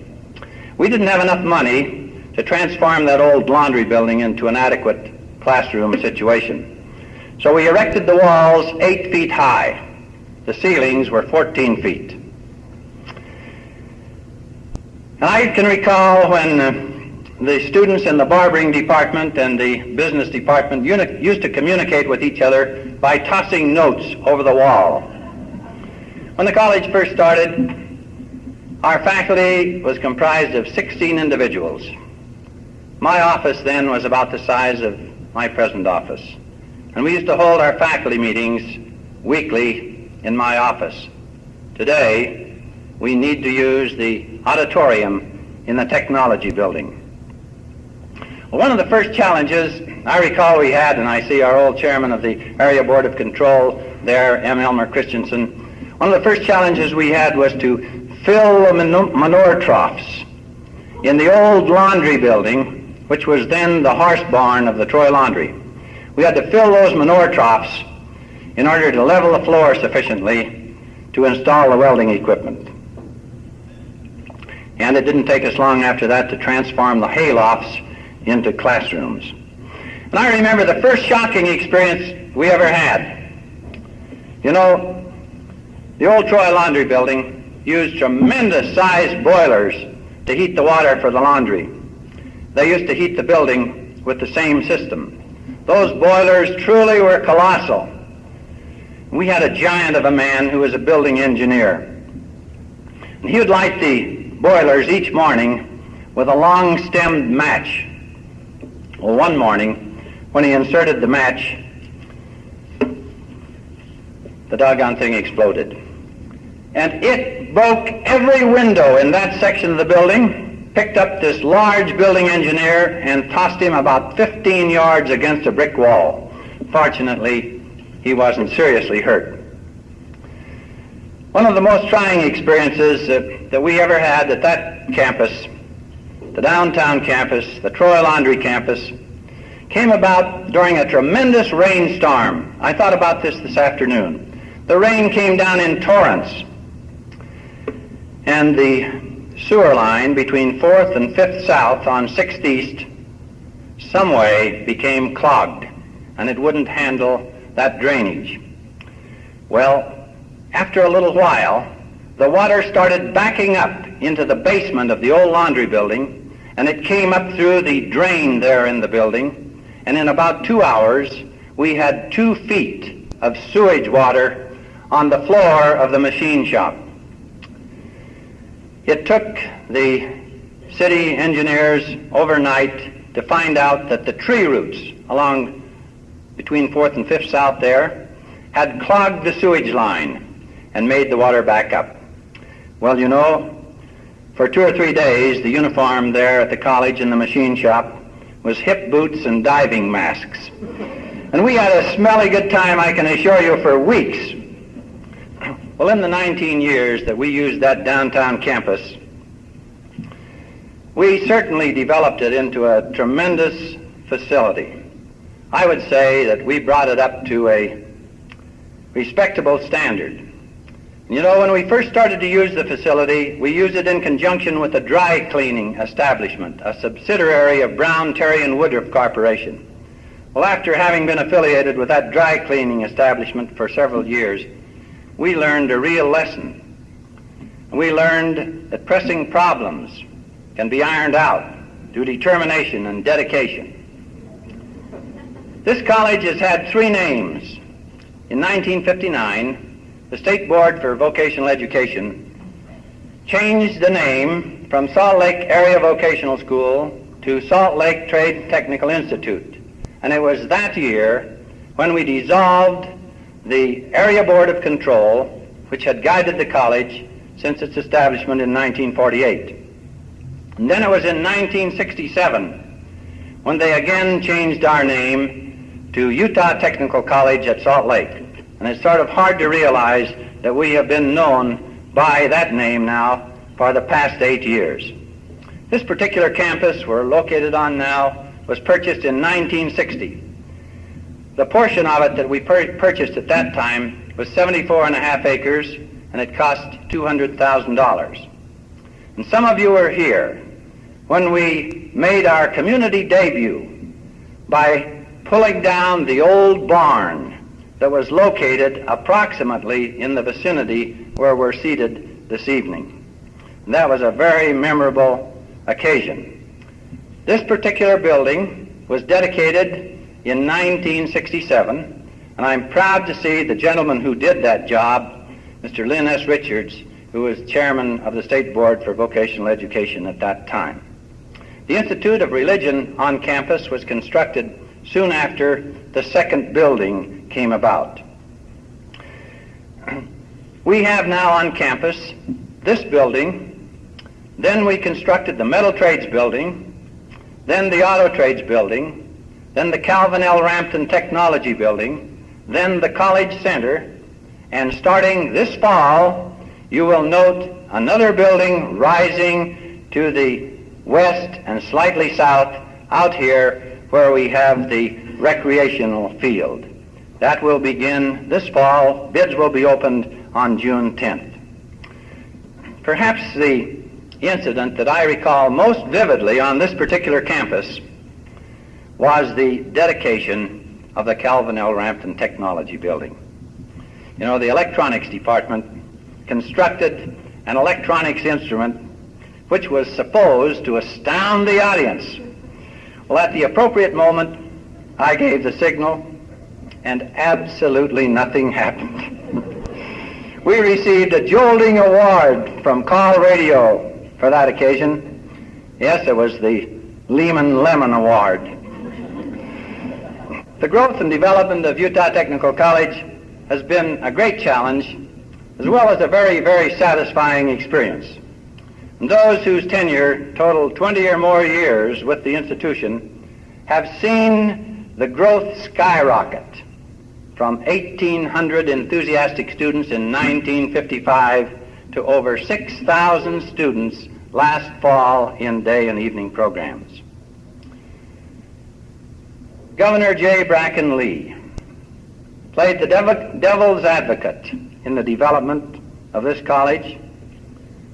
We didn't have enough money to transform that old laundry building into an adequate classroom situation. So we erected the walls eight feet high. The ceilings were 14 feet. And I can recall when uh, the students in the barbering department and the business department used to communicate with each other by tossing notes over the wall. When the college first started, our faculty was comprised of 16 individuals. My office then was about the size of my present office. And we used to hold our faculty meetings weekly in my office. Today, we need to use the auditorium in the technology building. Well, one of the first challenges I recall we had, and I see our old chairman of the Area Board of Control there, M. Elmer Christensen, one of the first challenges we had was to fill the manure troughs in the old laundry building, which was then the horse barn of the Troy Laundry. We had to fill those manure troughs in order to level the floor sufficiently to install the welding equipment. And it didn't take us long after that to transform the haylofts into classrooms. And I remember the first shocking experience we ever had. You know, the old Troy Laundry building used tremendous sized boilers to heat the water for the laundry. They used to heat the building with the same system. Those boilers truly were colossal. We had a giant of a man who was a building engineer. And he would light the boilers each morning with a long stemmed match. Well, one morning, when he inserted the match, the doggone thing exploded. And it broke every window in that section of the building picked up this large building engineer and tossed him about 15 yards against a brick wall. Fortunately, he wasn't seriously hurt. One of the most trying experiences that, that we ever had at that campus, the downtown campus, the Troy Laundry campus, came about during a tremendous rainstorm. I thought about this this afternoon. The rain came down in torrents, and the sewer line between 4th and 5th South on 6th East some way became clogged, and it wouldn't handle that drainage. Well, after a little while, the water started backing up into the basement of the old laundry building, and it came up through the drain there in the building, and in about two hours, we had two feet of sewage water on the floor of the machine shop. It took the city engineers overnight to find out that the tree roots along between 4th and 5th South there had clogged the sewage line and made the water back up. Well, you know, for two or three days, the uniform there at the college and the machine shop was hip boots and diving masks. And we had a smelly good time, I can assure you, for weeks well, in the 19 years that we used that downtown campus, we certainly developed it into a tremendous facility. I would say that we brought it up to a respectable standard. You know, when we first started to use the facility, we used it in conjunction with a dry cleaning establishment, a subsidiary of Brown, Terry, and Woodruff Corporation. Well, after having been affiliated with that dry cleaning establishment for several years, we learned a real lesson. We learned that pressing problems can be ironed out through determination and dedication. This college has had three names. In 1959, the State Board for Vocational Education changed the name from Salt Lake Area Vocational School to Salt Lake Trade Technical Institute. And it was that year when we dissolved the Area Board of Control, which had guided the college since its establishment in 1948. And then it was in 1967 when they again changed our name to Utah Technical College at Salt Lake. And it's sort of hard to realize that we have been known by that name now for the past eight years. This particular campus we're located on now was purchased in 1960 the portion of it that we pur- purchased at that time was 74 and a half acres, and it cost $200,000. And some of you were here when we made our community debut by pulling down the old barn that was located approximately in the vicinity where we're seated this evening. And that was a very memorable occasion. This particular building was dedicated in 1967, and I'm proud to see the gentleman who did that job, Mr. Lynn S. Richards, who was chairman of the State Board for Vocational Education at that time. The Institute of Religion on campus was constructed soon after the second building came about. We have now on campus this building, then we constructed the Metal Trades building, then the Auto Trades building, then the Calvin L. Rampton Technology Building, then the College Center, and starting this fall, you will note another building rising to the west and slightly south out here where we have the recreational field. That will begin this fall. Bids will be opened on June 10th. Perhaps the incident that I recall most vividly on this particular campus was the dedication of the Calvin L. Rampton Technology Building. You know, the electronics department constructed an electronics instrument which was supposed to astound the audience. Well, at the appropriate moment, I gave the signal, and absolutely nothing happened. we received a jolting award from KALL Radio for that occasion. Yes, it was the Lehman Lemon Award. The growth and development of Utah Technical College has been a great challenge as well as a very, very satisfying experience. and those whose tenure totaled 20 or more years with the institution have seen the growth skyrocket from 1,800 enthusiastic students in 1955 to over 6,000 students last fall in day and evening programs. Governor J. Bracken Lee played the devil's advocate in the development of this college.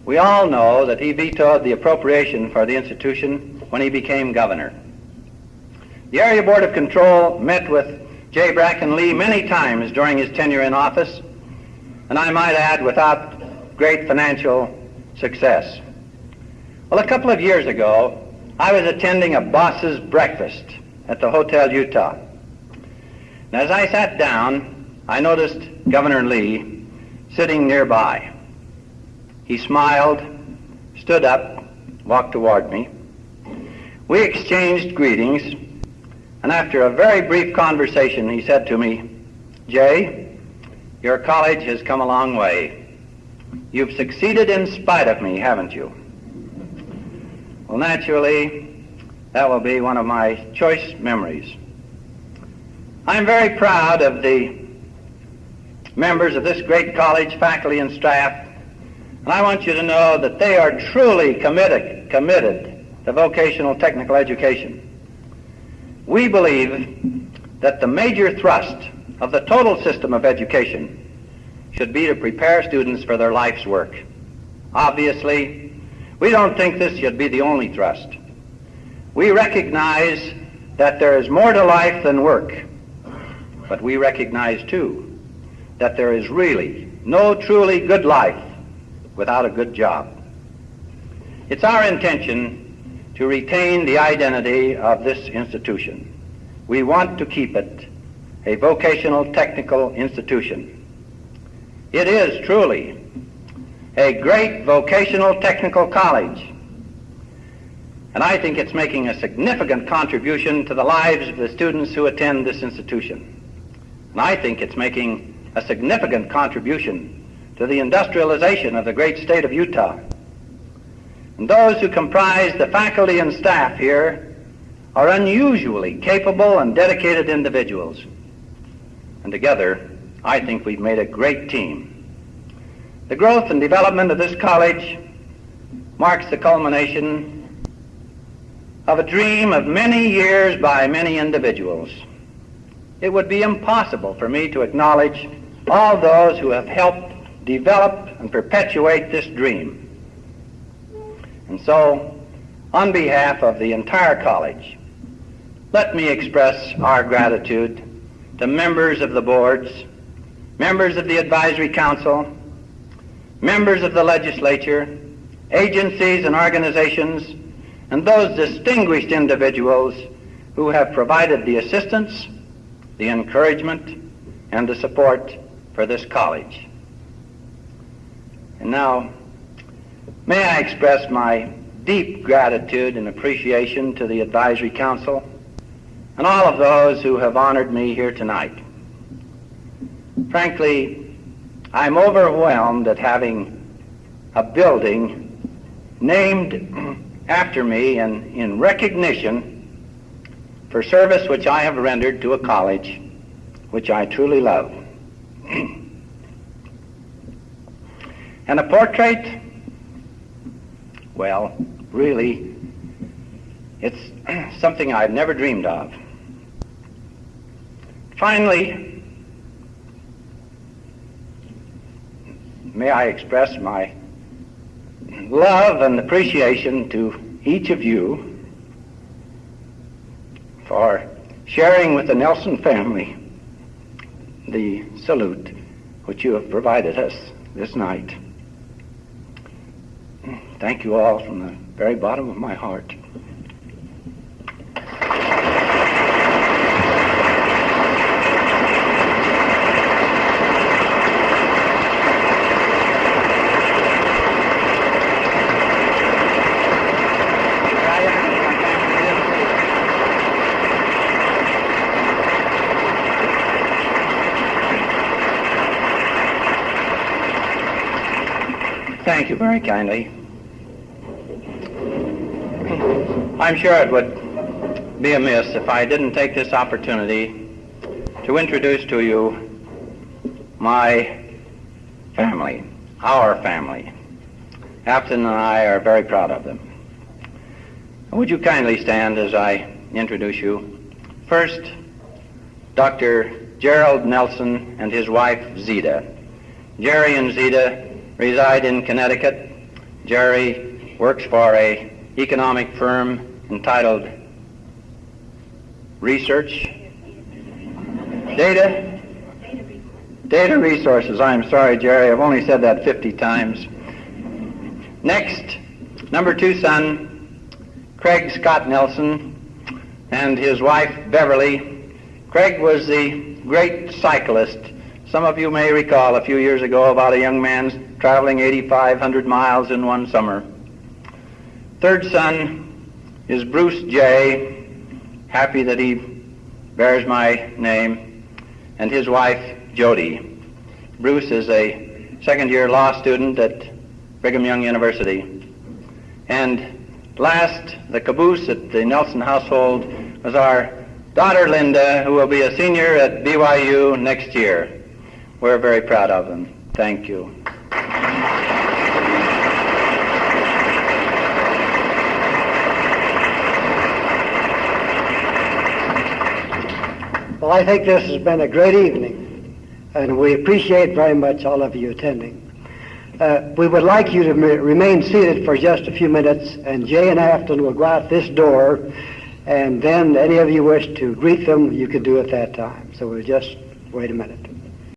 We all know that he vetoed the appropriation for the institution when he became governor. The Area Board of Control met with J. Bracken Lee many times during his tenure in office, and I might add, without great financial success. Well, a couple of years ago, I was attending a boss's breakfast at the Hotel Utah. And as I sat down, I noticed Governor Lee sitting nearby. He smiled, stood up, walked toward me. We exchanged greetings, and after a very brief conversation, he said to me, Jay, your college has come a long way. You've succeeded in spite of me, haven't you? Well, naturally, that will be one of my choice memories. I'm very proud of the members of this great college, faculty, and staff, and I want you to know that they are truly committed, committed to vocational technical education. We believe that the major thrust of the total system of education should be to prepare students for their life's work. Obviously, we don't think this should be the only thrust. We recognize that there is more to life than work, but we recognize too that there is really no truly good life without a good job. It's our intention to retain the identity of this institution. We want to keep it a vocational technical institution. It is truly a great vocational technical college. And I think it's making a significant contribution to the lives of the students who attend this institution. And I think it's making a significant contribution to the industrialization of the great state of Utah. And those who comprise the faculty and staff here are unusually capable and dedicated individuals. And together, I think we've made a great team. The growth and development of this college marks the culmination of a dream of many years by many individuals. It would be impossible for me to acknowledge all those who have helped develop and perpetuate this dream. And so, on behalf of the entire college, let me express our gratitude to members of the boards, members of the advisory council, members of the legislature, agencies and organizations, and those distinguished individuals who have provided the assistance, the encouragement, and the support for this college. And now, may I express my deep gratitude and appreciation to the Advisory Council and all of those who have honored me here tonight. Frankly, I'm overwhelmed at having a building named after me in, in recognition for service which I have rendered to a college which I truly love. and a portrait, well, really, it's something I've never dreamed of. Finally, may I express my love and appreciation to each of you for sharing with the Nelson family the salute which you have provided us this night. Thank you all from the very bottom of my heart. Thank you very kindly. I'm sure it would be amiss if I didn't take this opportunity to introduce to you my family, our family. Afton and I are very proud of them. Would you kindly stand as I introduce you? First, Dr. Gerald Nelson and his wife Zita. Jerry and Zita reside in Connecticut. Jerry works for a economic firm entitled Research Data Data Resources. I'm sorry, Jerry. I've only said that 50 times. Next, number two son, Craig Scott Nelson, and his wife Beverly. Craig was the great cyclist. Some of you may recall a few years ago about a young man traveling 8,500 miles in one summer. Third son is Bruce J. Happy that he bears my name, and his wife Jody. Bruce is a second year law student at Brigham Young University. And last, the caboose at the Nelson household was our daughter Linda, who will be a senior at BYU next year. We're very proud of them. Thank you. Well, I think this has been a great evening, and we appreciate very much all of you attending. Uh, we would like you to remain seated for just a few minutes, and Jay and Afton will go out this door, and then any of you wish to greet them, you can do at that time. So we'll just wait a minute.